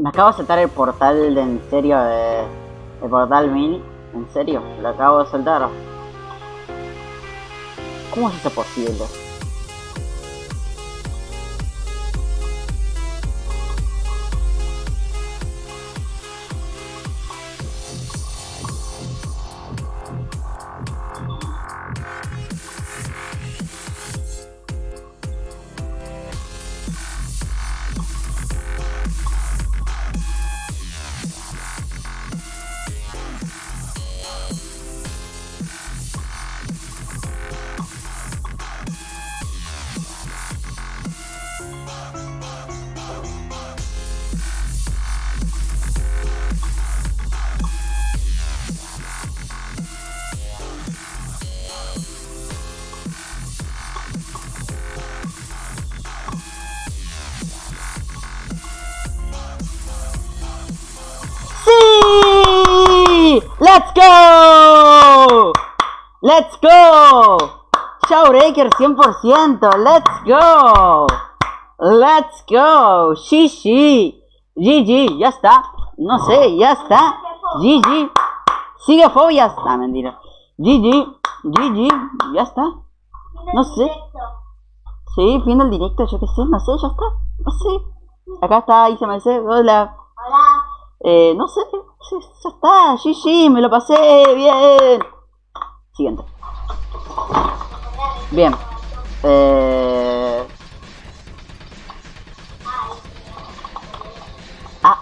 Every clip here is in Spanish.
Me acabo de saltar el portal de en serio de... El portal mini. En serio, lo acabo de saltar. ¿Cómo es eso posible? ¡Let's go! ¡Let's go! Showbreaker 100%, let's go! Let's go! Shishi! GG, ya está. No sé, ya está. GG. Sigue fobias. Ah, mentira. GG, GG, ya está. No sé. Sí, fin del directo, yo qué sé, no sé, ya está. No sé. Acá está ICMC, hola. Eh, no sé, ya está, GG, me lo pasé, bien. Siguiente. Bien. Eh... Ah,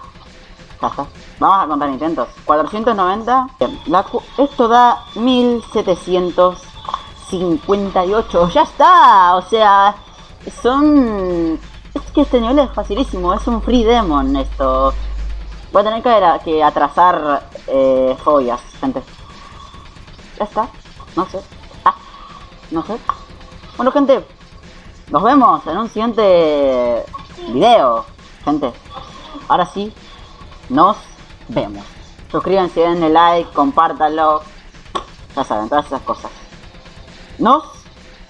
ya está. Vamos a contar intentos. 490. Bien, la esto da 1758. Ya está. O sea, son... Es que este nivel es facilísimo. Es un free demon esto. Voy a tener que, atrasar eh, joyas, gente. Ya está. No sé. Ah, no sé. Bueno, gente. Nos vemos en un siguiente video, gente. Ahora sí, nos vemos. Suscríbanse, denle like, compártanlo. Ya saben, todas esas cosas. Nos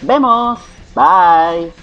vemos. Bye.